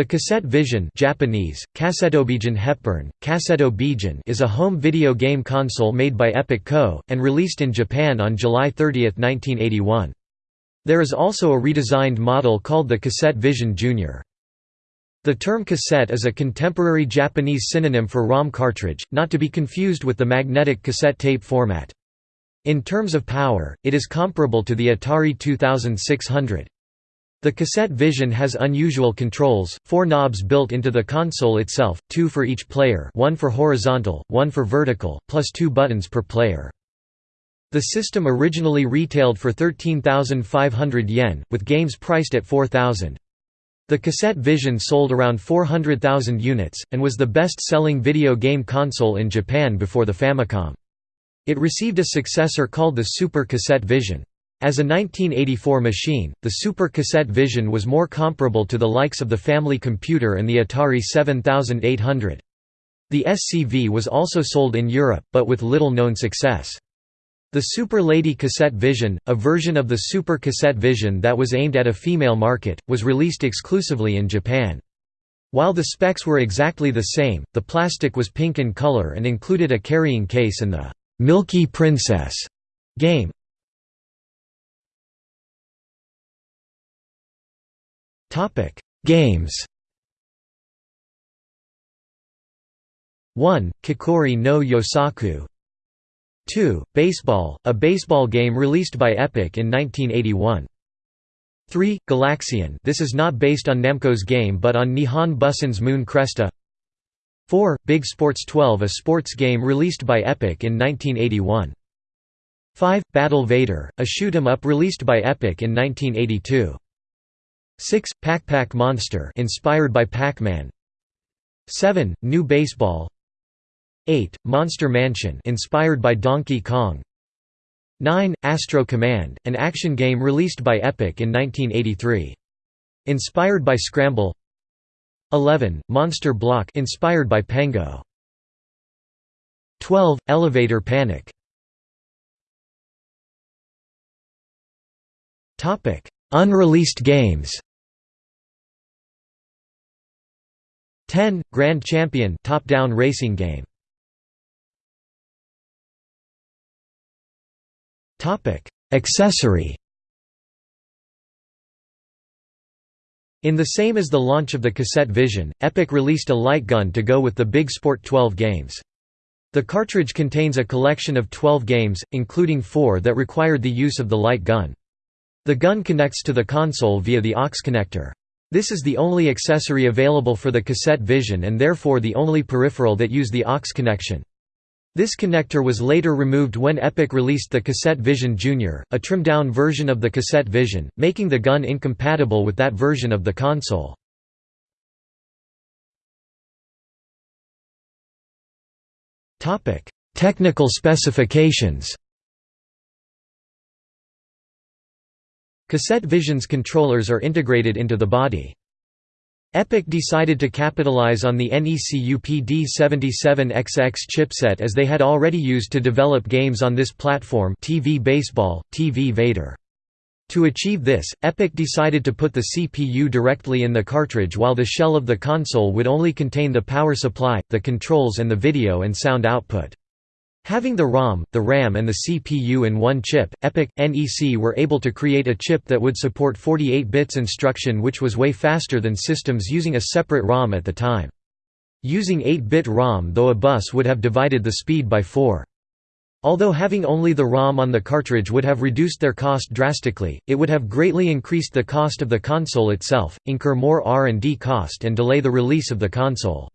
The Cassette Vision Japanese, Hepburn, is a home video game console made by Epoch Co., and released in Japan on July 30, 1981. There is also a redesigned model called the Cassette Vision Junior. The term cassette is a contemporary Japanese synonym for ROM cartridge, not to be confused with the magnetic cassette tape format. In terms of power, it is comparable to the Atari 2600. The cassette vision has unusual controls, four knobs built into the console itself, two for each player one for horizontal, one for vertical, plus two buttons per player. The system originally retailed for 13,500 yen, with games priced at 4,000. The cassette vision sold around 400,000 units, and was the best-selling video game console in Japan before the Famicom. It received a successor called the Super Cassette Vision. As a 1984 machine, the Super Cassette Vision was more comparable to the likes of the Family Computer and the Atari 7800. The SCV was also sold in Europe, but with little known success. The Super Lady Cassette Vision, a version of the Super Cassette Vision that was aimed at a female market, was released exclusively in Japan. While the specs were exactly the same, the plastic was pink in color and included a carrying case and the «Milky Princess» game. Topic: Games. 1. Kikori no Yosaku 2. Baseball, a baseball game released by Epoch in 1981. 3. Galaxian this is not based on Namco's game but on Nihon Bussan's Moon Cresta 4. Big Sports 12 a sports game released by Epoch in 1981. 5. Battle Vader, a shoot-'em-up released by Epoch in 1982. 6. Pac-Pac Monster inspired by Pac-Man 7. New Baseball 8. Monster Mansion inspired by Donkey Kong 9. Astro Command, an action game released by Epoch in 1983. Inspired by Scramble 11. Monster Block inspired by Pengo 12. Elevator Panic Unreleased games 10. Grand Champion top-down racing game. Topic: Accessory. In the same as the launch of the cassette Vision, Epoch released a light gun to go with the Big Sport 12 games. The cartridge contains a collection of 12 games, including four that required the use of the light gun. The gun connects to the console via the aux connector. This is the only accessory available for the cassette Vision and therefore the only peripheral that use the aux connection. This connector was later removed when Epoch released the Cassette Vision Junior, a trimmed-down version of the Cassette Vision, making the gun incompatible with that version of the console. Technical specifications Cassette Vision's controllers are integrated into the body. Epoch decided to capitalize on the NEC UPD77XX chipset as they had already used to develop games on this platform TV Baseball, TV Vader. To achieve this, Epoch decided to put the CPU directly in the cartridge while the shell of the console would only contain the power supply, the controls and the video and sound output. Having the ROM, the RAM and the CPU in one chip, EPOCH, NEC were able to create a chip that would support 48 bits instruction which was way faster than systems using a separate ROM at the time. Using 8-bit ROM though a bus would have divided the speed by 4. Although having only the ROM on the cartridge would have reduced their cost drastically, it would have greatly increased the cost of the console itself, incur more R&D cost and delay the release of the console.